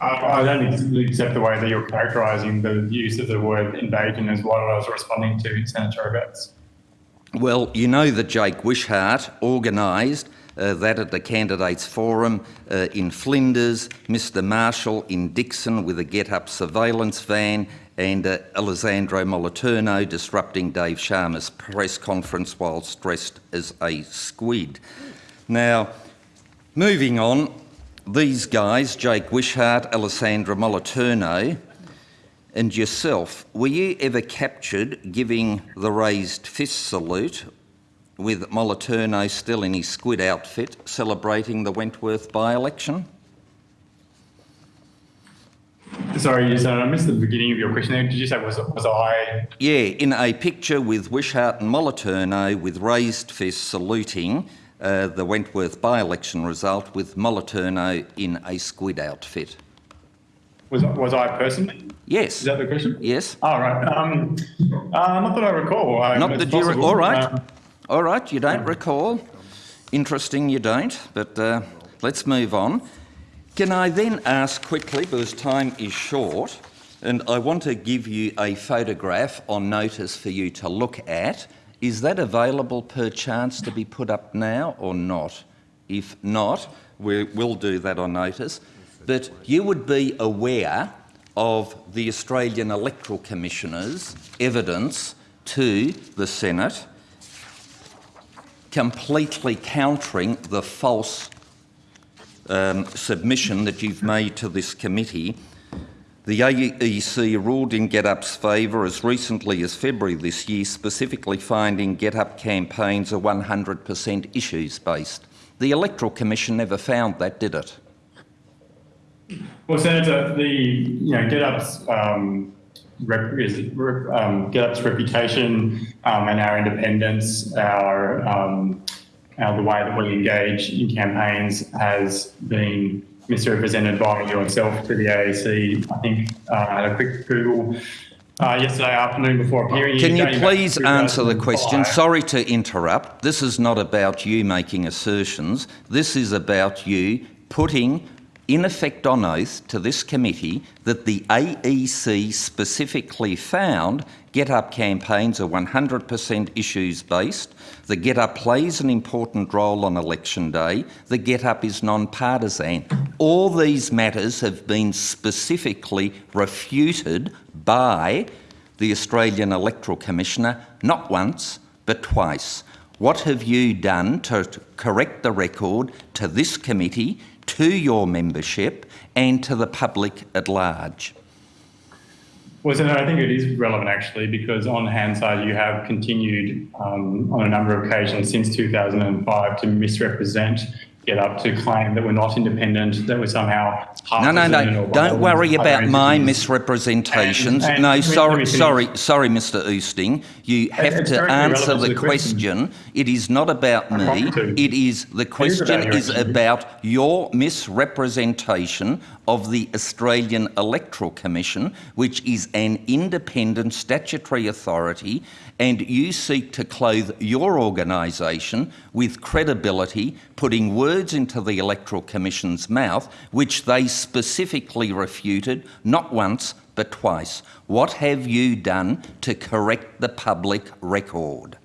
I, I don't accept the way that you're characterising the use of the word invasion as what I was responding to, Senator Roberts. Well, you know that Jake Wishart organised uh, that at the candidates forum uh, in Flinders, Mr Marshall in Dixon with a get-up surveillance van and uh, Alessandro Moliterno disrupting Dave Sharma's press conference whilst dressed as a squid. Now, moving on, these guys, Jake Wishart, Alessandro Moliterno, and yourself, were you ever captured giving the raised fist salute with Moliterno still in his squid outfit celebrating the Wentworth by-election? Sorry, Senator, I missed the beginning of your question there. Did you say was, was I? Yeah, in a picture with Wishart and Moliterno with raised fists saluting uh, the Wentworth by-election result with Moliterno in a squid outfit. Was, was I personally? Yes. Is that the question? Yes. All right. Um, uh, not that I recall. Um, Not that you... All right. Um, all right, you don't recall. Interesting you don't, but uh, let's move on. Can I then ask quickly, because time is short, And I want to give you a photograph on notice for you to look at. Is that available per chance to be put up now or not? If not, we will do that on notice. But you would be aware of the Australian Electoral Commissioner's evidence to the Senate completely countering the false um, submission that you've made to this committee. The AEC ruled in GetUp's favour as recently as February this year, specifically finding GetUp campaigns are 100% issues based. The Electoral Commission never found that, did it? Well, Senator, the you know GetUp's um, rep, is, um, GetUp's reputation um, and our independence, our, um, our the way that we engage in campaigns has been misrepresented by yourself to the AEC. I think uh, I had a quick Google uh, yesterday afternoon before appearing. Can you dating back to please answer the question? 2005. Sorry to interrupt. This is not about you making assertions. This is about you putting in effect on oath to this committee that the AEC specifically found Get Up campaigns are 100% issues based. The Get Up plays an important role on election day. The Get Up is non-partisan. All these matters have been specifically refuted by the Australian Electoral Commissioner, not once, but twice. What have you done to to correct the record to this committee, to your membership, and to the public at large? Well, Senator, I think it is relevant actually because on Hansard you have continued um, on a number of occasions since 2005 to misrepresent Get Up to claim that we're not independent, that we're somehow No, no, no. Don't worry about my entities. misrepresentations. And- and no, me- sorry, sorry, sorry, Mr. Oosting. You have to answer the to the question. question. It is not about me. promise to. It is the question your is about your misrepresentation of the Australian Electoral Commission, which is an independent statutory authority, and you seek to clothe your organisation with credibility, putting words into the Electoral Commission's mouth, which they specifically refuted not once but twice. What have you done to correct the public record?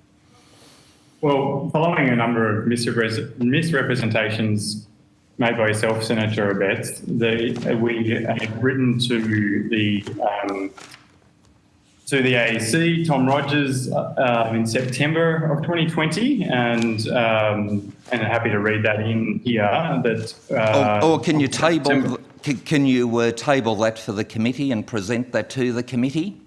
Well, following a number of misrepres- misrepresentations made by yourself, Senator Abetz, we have written to the um, to the AEC, Tom Rogers, uh, in September of 2020, and um, and happy to read that in here. That uh, or, or can you table can, can you uh, table that for the committee and present that to the committee?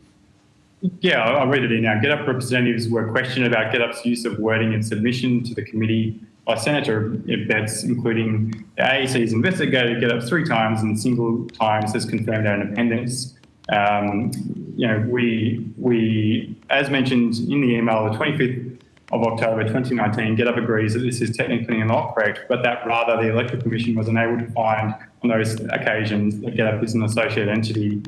Yeah, I'll I'll read it in now. GetUp representatives were questioned about GetUp's use of wording in submission to the committee by Senator Betts, including the AEC's investigated GetUp three times and single times has confirmed our independence. Um, you know, we, we, as mentioned in the email, the 25th of October 2019, GetUp agrees that this is technically not correct, but that rather the Electoral Commission was unable to find on those occasions that GetUp is an associated entity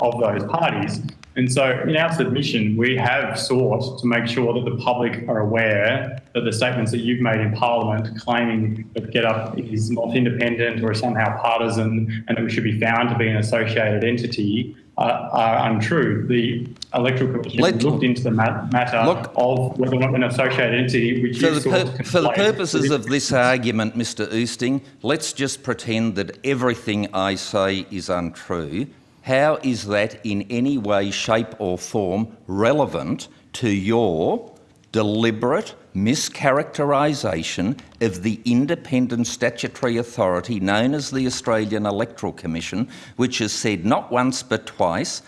of those parties. And so in our submission, we have sought to make sure that the public are aware that the statements that you've made in Parliament claiming that GetUp is not independent or somehow partisan and that we should be found to be an associated entity uh, are untrue. The Electoral Commission Let- looked into the ma- matter Look- of whether or not an associated entity, which For the, for the purposes of this argument, Mr Oosting, let's just pretend that everything I say is untrue. How is that in any way, shape or form relevant to your deliberate mischaracterisation of the independent statutory authority known as the Australian Electoral Commission, which has said not once but twice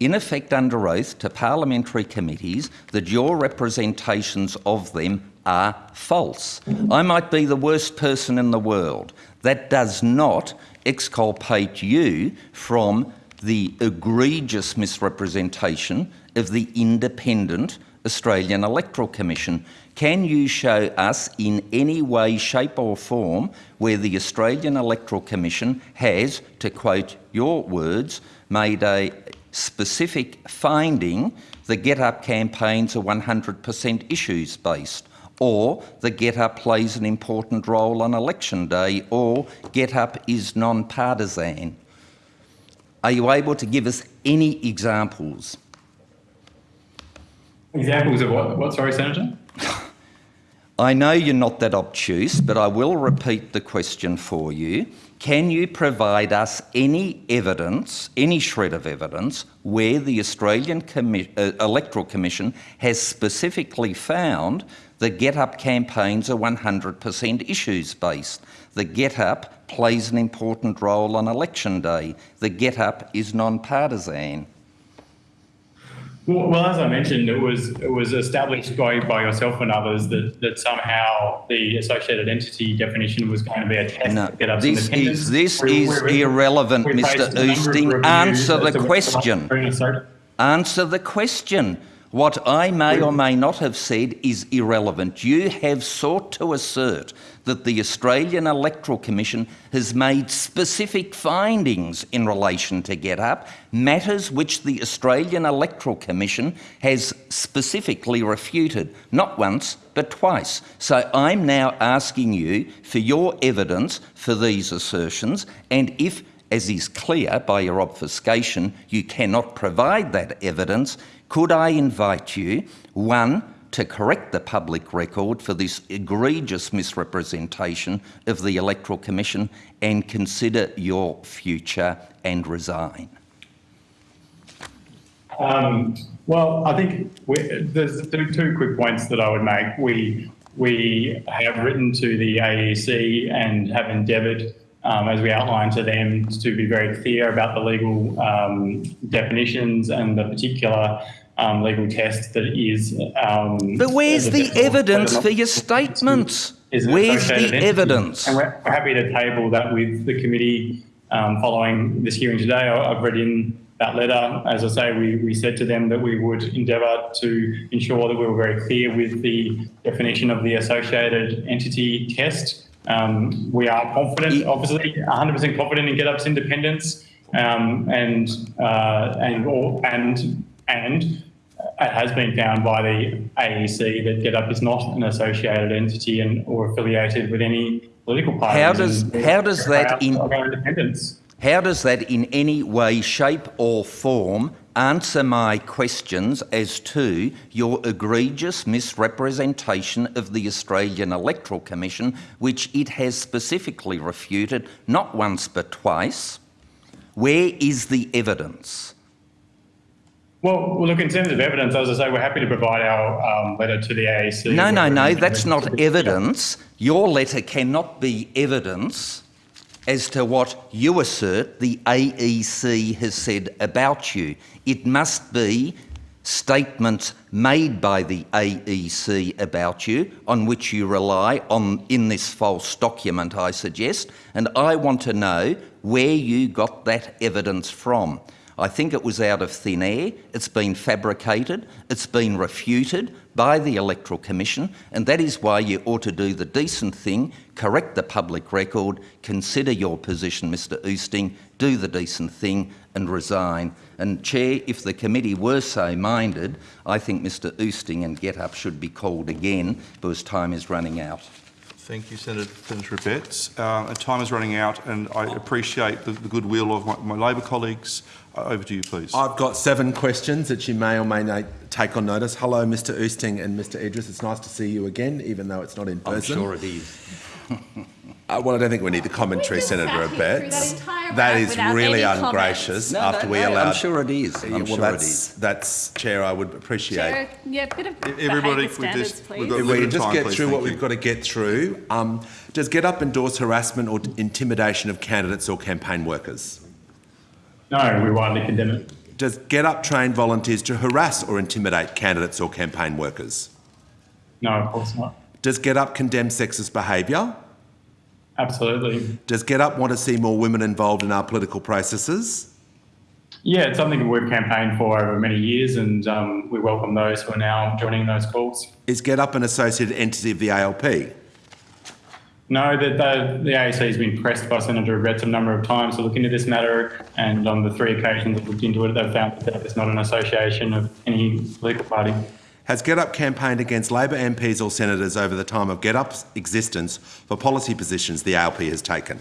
in effect under oath to parliamentary committees that your representations of them are false. I might be the worst person in the world. That does not exculpate you from the egregious misrepresentation of the independent Australian Electoral Commission. Can you show us in any way, shape or form where the Australian Electoral Commission has, to quote your words, made a specific finding the Get Up campaigns are 100% issues based, or the Get Up plays an important role on election day, or Get Up is non partisan? Are you able to give us any examples? Examples of what, what, sorry, Senator? I know you're not that obtuse, but I will repeat the question for you. Can you provide us any evidence, any shred of evidence, where the Australian Commi- uh, Electoral Commission has specifically found the Get Up campaigns are 100% issues based? The Get Up plays an important role on election day. The Get Up is non partisan. Well, well, as I mentioned, it was it was established by, by yourself and others that, that somehow the associated entity definition was going to be a test No, to get us this is this We- is we- irrelevant, we Mr. Oosting. Answer the question. Answer the question. What I may or may not have said is irrelevant. You have sought to assert that the Australian Electoral Commission has made specific findings in relation to Get Up, matters which the Australian Electoral Commission has specifically refuted, not once but twice. So I'm now asking you for your evidence for these assertions, and if as is clear by your obfuscation, you cannot provide that evidence, could I invite you, one, to correct the public record for this egregious misrepresentation of the Electoral Commission and consider your future and resign? Um, well, I think there's two, two quick points that I would make. We we have written to the AEC and have endeavoured, um, as we outlined to them, to be very clear about the legal um, definitions and the particular um, legal test that is. Um, But where's the the definition of evidence for your is Where's the entity. evidence? And we're we're happy to table that with the committee um, following this hearing today. I've read in that letter. As I say, we, we said to them that we would endeavour to ensure that we were very clear with the definition of the associated entity test. Um, we are confident, obviously, 100% confident in GetUp's independence, um, and uh, and and and it has been found by the AEC that GetUp is not an associated entity and or affiliated with any political party. How does- how does that in- independence? How does that in any way, shape, or form answer my questions as to your egregious misrepresentation of the Australian Electoral Commission, which it has specifically refuted not once but twice? Where is the evidence? Well, well, look, in terms of evidence, as I say, we're happy to provide our um, letter to the AEC. No, no, no, that's not evidence. Your letter cannot be evidence as to what you assert the AEC has said about you. It must be statements made by the AEC about you on which you rely on in this false document, I suggest, and I want to know where you got that evidence from. I think it was out of thin air. It's been fabricated. It's been refuted by the Electoral Commission, and that is why you ought to do the decent thing, correct the public record, consider your position, Mr Oosting, do the decent thing, and resign. And, Chair, if the committee were so minded, I think Mr Oosting and Get Up should be called again because time is running out. Thank you, Senator, Senator Abetz. Uh, time is running out, and I appreciate the, the goodwill of my, my Labor colleagues. Uh, over to you, please. I've got seven questions that you may or may not take on notice. Hello, Mr. Oosting and Mr. Idris. It's nice to see you again, even though it's not in person. I'm person. sure it is. Uh, well, I don't think we need the commentary, We just Senator sat here through Abetz. That ride is without really ungracious. No, after no, we no, allowed, I'm sure it is. I'm well, sure it that's is. that's chair. I would appreciate. Chair, yeah, bit of Everybody, behaviour we've just- standards, we've please. got- If we can just time, get please, through what you. we've got to get through. Um, does Get Up endorse harassment or intimidation of candidates or campaign workers? No, we widely condemn it. Does Get Up train volunteers to harass or intimidate candidates or campaign workers? No, of course not. Does Get Up condemn sexist behaviour? Absolutely. Does Get Up want to see more women involved in our political processes? Yeah, it's something we've campaigned for over many years, and um, we welcome those who are now joining those calls. Is Get Up an associated entity of the ALP? No, the, the, the AEC has been pressed by Senator Abetz a number of times to look into this matter, and on the three occasions they've looked into it, they've found that it's not an association of any political party. Has GetUp campaigned against Labor MPs or senators over the time of GetUp's existence for policy positions the ALP has taken?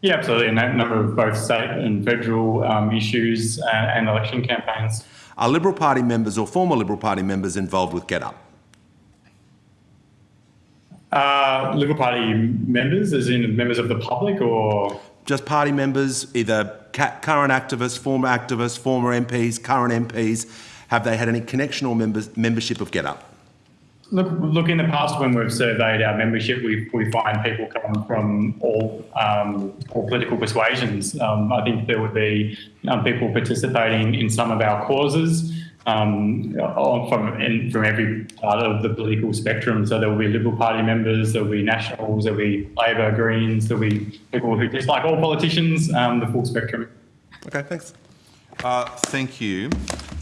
Yeah, absolutely. And that number of both state and federal um, issues uh, and election campaigns. Are Liberal Party members or former Liberal Party members involved with GetUp? Uh, Liberal Party members, as in members of the public, or Just party members, either ca- current activists, former activists, former MPs, current MPs, have they had any connection or members, membership of GetUp? look, look in the past when we've surveyed our membership, we, we find people come from all um, all political persuasions. Um, I think there would be um, people participating in some of our causes. Um, from in, from every part of the political spectrum. So there will be Liberal Party members, there will be Nationals, there will be Labor, Greens, there will be people who dislike all politicians, um, the full spectrum. Okay, thanks. Uh, Thank you.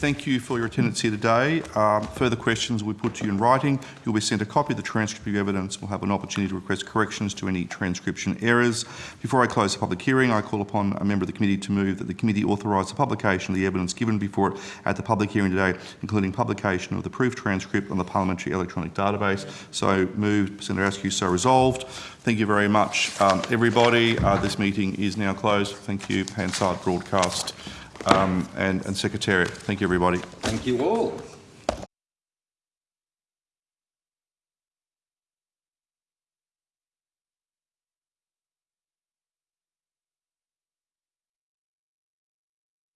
Thank you for your attendance here today. Um, Further questions will be put to you in writing. You'll be sent a copy of the transcript of evidence. We'll have an opportunity to request corrections to any transcription errors. Before I close the public hearing, I call upon a member of the committee to move that the committee authorise the publication of the evidence given before it at the public hearing today, including publication of the proof transcript on the parliamentary electronic database. So moved, Senator Askew, so resolved. Thank you very much, um, everybody. Uh, This meeting is now closed. Thank you, Hansard Broadcast um, and, and Secretariat. Thank you, everybody. Thank you all.